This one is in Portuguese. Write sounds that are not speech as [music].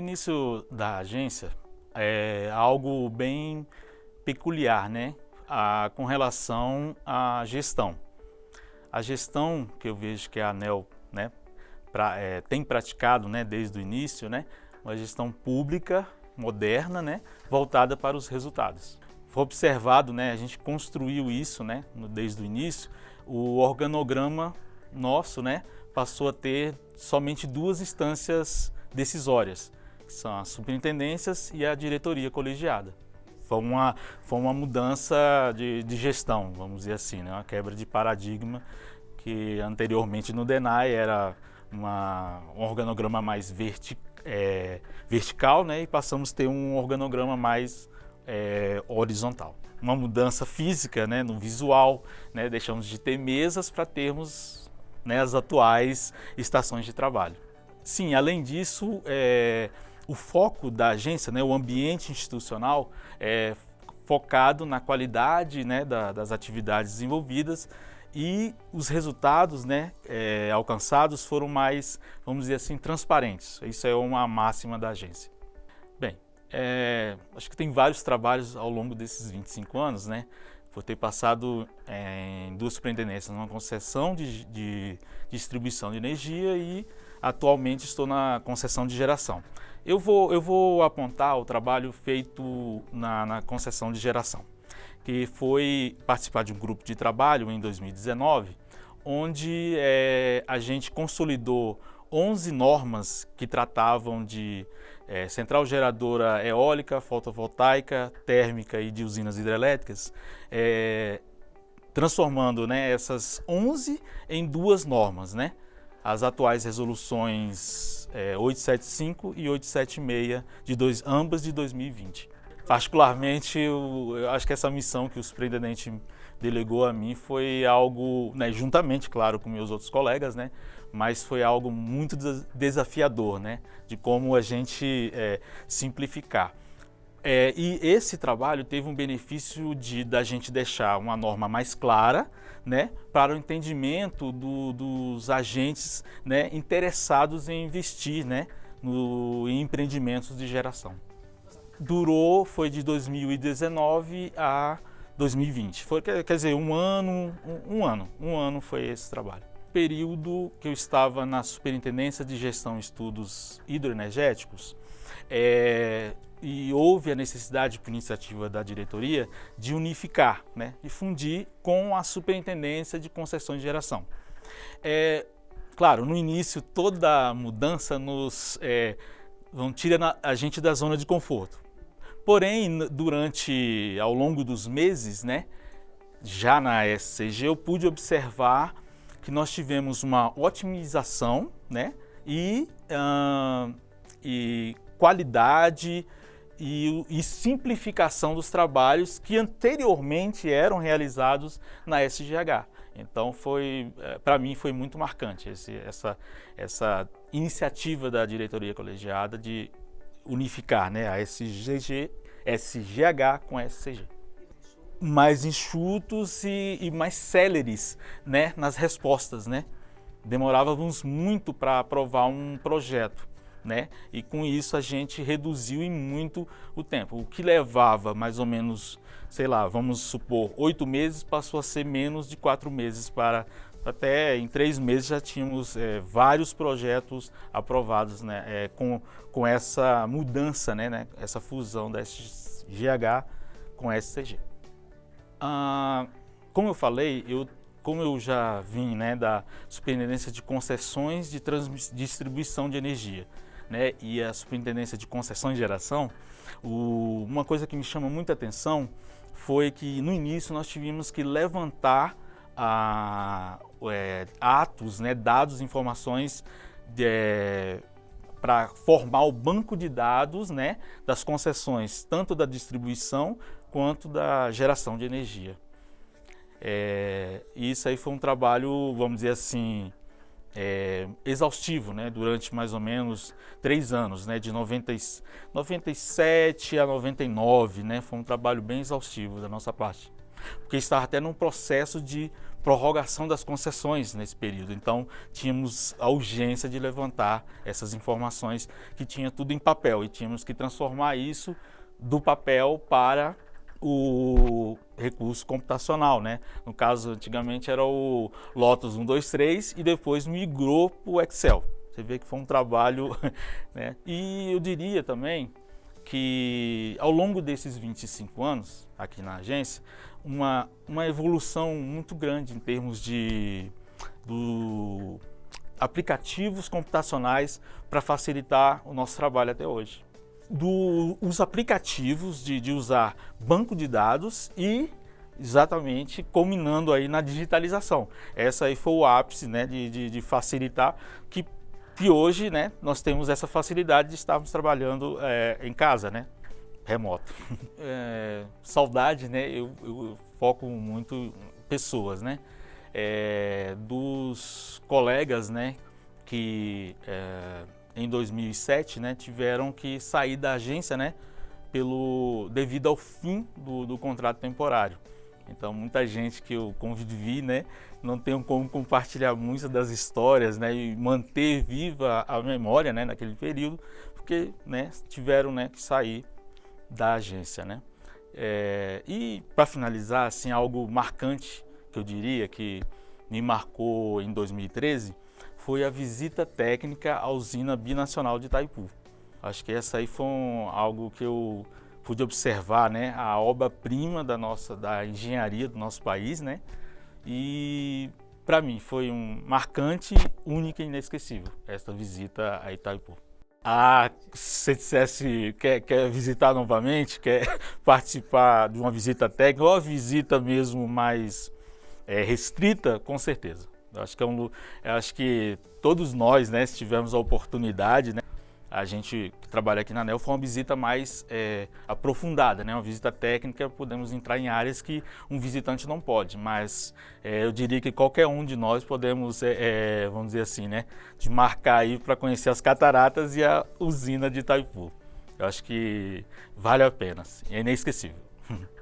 início da agência é algo bem peculiar, né? A, com relação à gestão. A gestão que eu vejo que a ANEL né, pra, é, tem praticado né, desde o início, né, uma gestão pública, moderna, né, voltada para os resultados. Foi observado, né, a gente construiu isso né, desde o início, o organograma nosso né, passou a ter somente duas instâncias decisórias, que são as superintendências e a diretoria colegiada. Foi uma, foi uma mudança de, de gestão, vamos dizer assim, né? uma quebra de paradigma que anteriormente no DENAI era uma, um organograma mais verti, é, vertical né? e passamos a ter um organograma mais é, horizontal. Uma mudança física né? no visual, né? deixamos de ter mesas para termos né? as atuais estações de trabalho. Sim, além disso, é, o foco da agência, né, o ambiente institucional, é focado na qualidade né, da, das atividades desenvolvidas e os resultados né, é, alcançados foram mais, vamos dizer assim, transparentes. Isso é uma máxima da agência. Bem, é, acho que tem vários trabalhos ao longo desses 25 anos, né? Por ter passado é, em duas superintendências, numa concessão de, de distribuição de energia e atualmente estou na concessão de geração. Eu vou, eu vou apontar o trabalho feito na, na concessão de geração, que foi participar de um grupo de trabalho em 2019, onde é, a gente consolidou 11 normas que tratavam de é, central geradora eólica, fotovoltaica, térmica e de usinas hidrelétricas, é, transformando né, essas 11 em duas normas, né? As atuais resoluções é, 875 e 876, de dois, ambas de 2020. Particularmente, eu, eu acho que essa missão que o superintendente delegou a mim foi algo, né, juntamente, claro, com meus outros colegas, né, mas foi algo muito desafiador, né, de como a gente é, simplificar. É, e esse trabalho teve um benefício de da gente deixar uma norma mais clara, né, para o entendimento do, dos agentes né, interessados em investir né, no, em empreendimentos de geração. Durou, foi de 2019 a 2020. Foi, quer, quer dizer, um ano, um, um ano, um ano foi esse trabalho período que eu estava na Superintendência de Gestão e Estudos Hidroenergéticos, é, e houve a necessidade, por iniciativa da diretoria, de unificar, né, de fundir com a Superintendência de Concessões de Geração. É, claro, no início toda mudança nos é, tira a gente da zona de conforto. Porém, durante, ao longo dos meses, né, já na SCG, eu pude observar que nós tivemos uma otimização né, e, e qualidade e, e, simplificação dos trabalhos que anteriormente eram realizados na SGH. Então foi, eh, para mim foi muito marcante esse, essa, essa iniciativa da diretoria colegiada de unificar né, a SGG, SGH com a SCG. Mais enxutos e, e mais céleres né, nas respostas. Né? Demorávamos muito para aprovar um projeto né? E com isso a gente reduziu em muito o tempo. O que levava mais ou menos, sei lá, vamos supor, oito meses, passou a ser menos de quatro meses para até em três meses já tínhamos é, vários projetos aprovados né, é, com, com essa mudança, né, né, essa fusão da SGH com a SCG. Ah, como eu falei, eu, como eu já vim né, da Superintendência de Concessões de Distribuição de Energia, né, e a Superintendência de Concessão e Geração, o, uma coisa que me chama muita atenção foi que no início nós tivemos que levantar a, é, atos, né, dados, informações é, para formar o banco de dados né, das concessões, tanto da distribuição quanto da geração de energia. É, isso aí foi um trabalho, vamos dizer assim, é, exaustivo, né, durante mais ou menos três anos, né, de 90, 97 a 99, né, foi um trabalho bem exaustivo da nossa parte. porque estava até num processo de prorrogação das concessões nesse período. Então, tínhamos a urgência de levantar essas informações que tinha tudo em papel e tínhamos que transformar isso do papel para o recurso computacional, né? No caso, antigamente era o Lotus 123 e depois migrou para o Excel. Você vê que foi um trabalho, [laughs] né? E eu diria também que ao longo desses 25 anos aqui na agência, uma, uma evolução muito grande em termos de do, aplicativos computacionais para facilitar o nosso trabalho até hoje. Do, os aplicativos de, de usar banco de dados e exatamente culminando aí na digitalização. Essa aí foi o ápice né, de, de, de facilitar que que hoje né, nós temos essa facilidade de estarmos trabalhando é, em casa, né, remoto. [laughs] É, saudade, né, eu, eu, foco muito em pessoas, né, é, dos colegas, né, que é, em 2007, né, tiveram que sair da agência, né, pelo devido ao fim do, do contrato temporário. Então, muita gente que eu convivi, né, não tenho como compartilhar muitas das histórias, né, e manter viva a memória, né, naquele período, porque, né, tiveram, né, que sair da agência, né. É, e para finalizar, assim, algo marcante que eu diria que me marcou em 2013 foi a visita técnica à usina binacional de Itaipu. Acho que essa aí foi um, algo que eu pude observar né, a obra-prima da nossa da engenharia do nosso país, né? E para mim foi um marcante, única e inesquecível esta visita a Itaipu. Ah, se você dissesse quer, quer visitar novamente, quer [laughs] participar de uma visita técnica ou uma visita mesmo mais é, restrita, com certeza. Eu acho que, é um, acho que todos nós, né, se tivermos a oportunidade, né, a gente que trabalha aqui na ANEL foi uma visita mais é, aprofundada, né? uma visita técnica, podemos entrar em áreas que um visitante não pode, mas é, eu diria que qualquer um de nós podemos, é vamos dizer assim, né? de marcar aí para conhecer as cataratas e a usina de Itaipu. Eu acho que vale a pena, é inesquecível. [laughs]